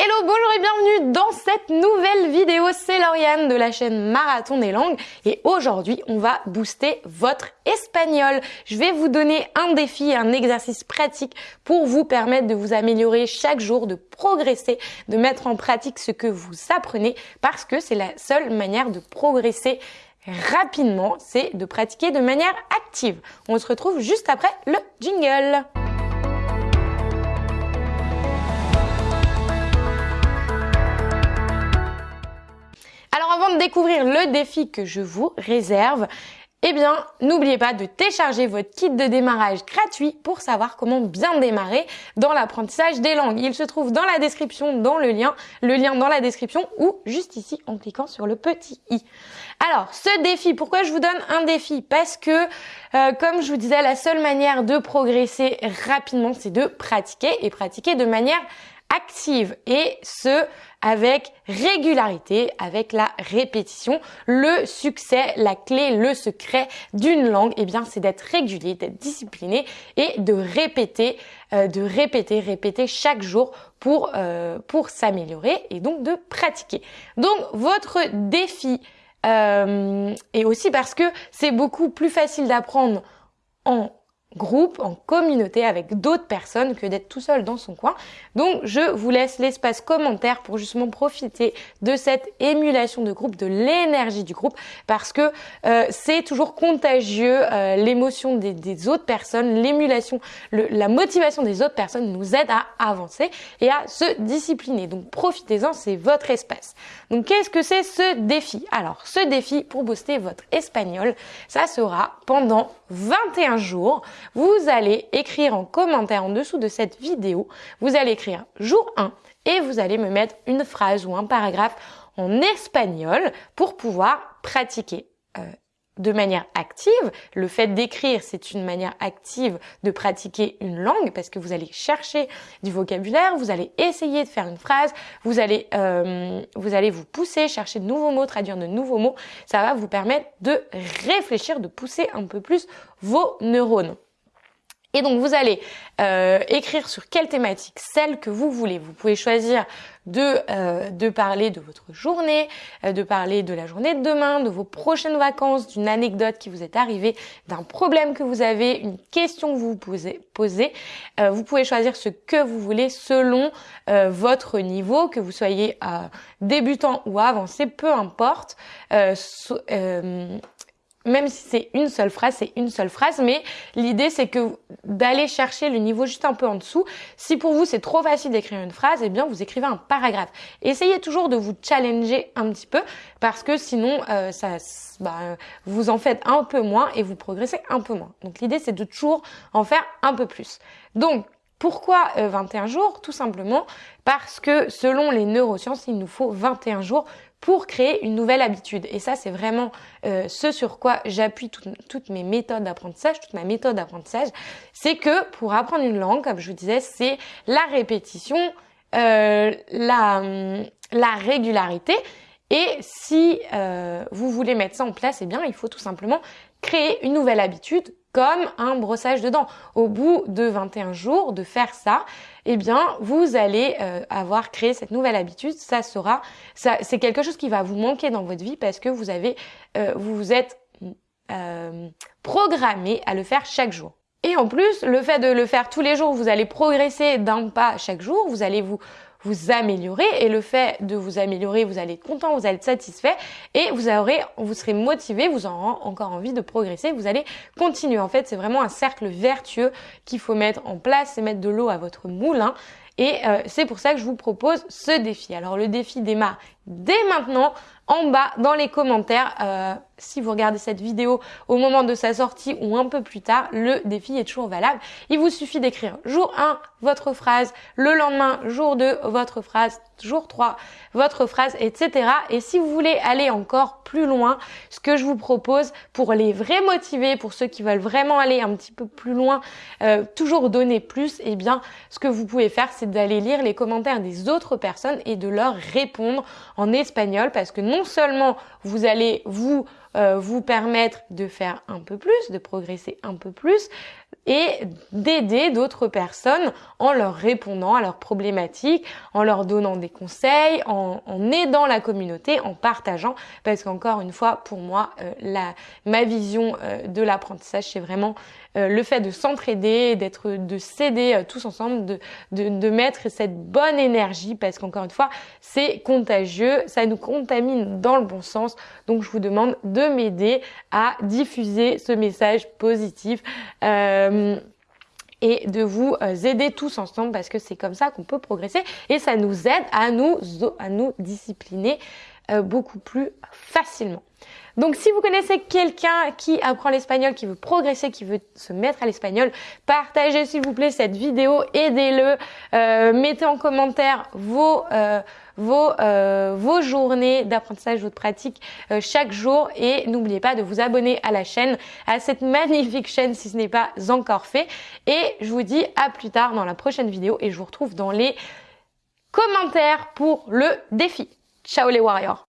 Hello, bonjour et bienvenue dans cette nouvelle vidéo. C'est Lauriane de la chaîne Marathon des langues et aujourd'hui on va booster votre espagnol. Je vais vous donner un défi, un exercice pratique pour vous permettre de vous améliorer chaque jour, de progresser, de mettre en pratique ce que vous apprenez parce que c'est la seule manière de progresser rapidement, c'est de pratiquer de manière active. On se retrouve juste après le jingle. De découvrir le défi que je vous réserve, eh bien, n'oubliez pas de télécharger votre kit de démarrage gratuit pour savoir comment bien démarrer dans l'apprentissage des langues. Il se trouve dans la description, dans le lien, le lien dans la description ou juste ici en cliquant sur le petit i. Alors, ce défi, pourquoi je vous donne un défi? Parce que, euh, comme je vous disais, la seule manière de progresser rapidement, c'est de pratiquer et pratiquer de manière active et ce avec régularité, avec la répétition. Le succès, la clé, le secret d'une langue, eh bien, c'est d'être régulier, d'être discipliné et de répéter, euh, de répéter, répéter chaque jour pour euh, pour s'améliorer et donc de pratiquer. Donc votre défi euh, et aussi parce que c'est beaucoup plus facile d'apprendre en groupe, en communauté avec d'autres personnes que d'être tout seul dans son coin. Donc je vous laisse l'espace commentaire pour justement profiter de cette émulation de groupe, de l'énergie du groupe, parce que euh, c'est toujours contagieux, euh, l'émotion des, autres personnes, l'émulation, la motivation des autres personnes nous aide à avancer et à se discipliner. Donc profitez-en, c'est votre espace. Donc qu'est-ce que c'est ce défi? Alors ce défi pour booster votre espagnol, ça sera pendant 21 jours vous allez écrire en commentaire en dessous de cette vidéo, vous allez écrire jour 1 et vous allez me mettre une phrase ou un paragraphe en espagnol pour pouvoir pratiquer. Euh, de manière active. Le fait d'écrire, c'est une manière active de pratiquer une langue parce que vous allez chercher du vocabulaire, vous allez essayer de faire une phrase, vous allez euh, vous allez vous pousser, chercher de nouveaux mots, traduire de nouveaux mots. Ça va vous permettre de réfléchir, de pousser un peu plus vos neurones. Et donc vous allez euh, écrire sur quelle thématique, celle que vous voulez. Vous pouvez choisir de, euh, de parler de votre journée, euh, de parler de la journée de demain, de vos prochaines vacances, d'une anecdote qui vous est arrivée, d'un problème que vous avez, une question que vous vous posez. posez. vous pouvez choisir ce que vous voulez selon votre niveau, que vous soyez débutant ou avancé, peu importe même si c'est une seule phrase, c'est une seule phrase, mais l'idée c'est que d'aller chercher le niveau juste un peu en dessous. Si pour vous c'est trop facile d'écrire une phrase, eh bien vous écrivez un paragraphe. Essayez toujours de vous challenger un petit peu parce que sinon euh, ça, bah, vous en faites un peu moins et vous progressez un peu moins. Donc l'idée c'est de toujours en faire un peu plus. Donc pourquoi 21 euh, jours? Tout simplement parce que selon les neurosciences, il nous faut 21 jours pour créer une nouvelle habitude. Et ça, c'est vraiment euh, ce sur quoi j'appuie toutes mes méthodes d'apprentissage, toute ma méthode d'apprentissage. C'est que pour apprendre une langue, comme je vous disais, c'est la répétition, euh, la, la régularité. Et si euh, vous voulez mettre ça en place, eh bien, il faut tout simplement créer une nouvelle habitude comme un brossage de dents. Au bout de 21 jours de faire ça, eh bien, vous allez euh, avoir créé cette nouvelle habitude. Ça sera, ça, c'est quelque chose qui va vous manquer dans votre vie parce que vous avez, euh, vous vous êtes euh, programmé à le faire chaque jour. Et en plus, le fait de le faire tous les jours, vous allez progresser d'un pas chaque jour. Vous allez vous vous améliorer et le fait de vous améliorer, vous allez être content, vous allez être satisfait et vous aurez, vous serez motivé, vous aurez encore envie de progresser, vous allez continuer. En fait, c'est vraiment un cercle vertueux qu'il faut mettre en place et mettre de l'eau à votre moulin. Et euh, c'est pour ça que je vous propose ce défi. Alors le défi démarre dès maintenant en bas dans les commentaires. Euh, si vous regardez cette vidéo au moment de sa sortie ou un peu plus tard, le défi est toujours valable. Il vous suffit d'écrire jour 1 votre phrase, le lendemain jour 2 votre phrase, jour 3 votre phrase, etc. Et si vous voulez aller encore plus loin, ce que je vous propose pour les vrais motivés, pour ceux qui veulent vraiment aller un petit peu plus loin, euh, toujours donner plus, eh bien ce que vous pouvez faire c'est d'aller lire les commentaires des autres personnes et de leur répondre en espagnol parce que non seulement vous allez vous vous permettre de faire un peu plus, de progresser un peu plus, et d'aider d'autres personnes en leur répondant à leurs problématiques, en leur donnant des conseils, en, aidant la communauté, en partageant. Parce qu'encore une fois, pour moi, euh, la, ma vision euh, de l'apprentissage, c'est vraiment euh, le fait de s'entraider, d'être, de s'aider tous ensemble, de, de, de, mettre cette bonne énergie, parce qu'encore une fois, c'est contagieux, ça nous contamine dans le bon sens. Donc, je vous demande de m'aider à diffuser ce message positif. Euh, et de vous euh, aider tous ensemble parce que c'est comme ça qu'on peut progresser et ça nous aide à nous, à nous discipliner euh, beaucoup plus facilement. Donc si vous connaissez quelqu'un qui apprend l'espagnol, qui veut progresser, qui veut se mettre à l'espagnol, partagez s'il vous plaît cette vidéo, aidez-le, euh, mettez en commentaire vos euh, vos, euh, vos journées d'apprentissage ou de pratique chaque jour. Et n'oubliez pas de vous abonner à la chaîne, à cette magnifique chaîne si ce n'est pas encore fait. Et je vous dis à plus tard dans la prochaine vidéo. Et je vous retrouve dans les commentaires pour le défi. Ciao les warriors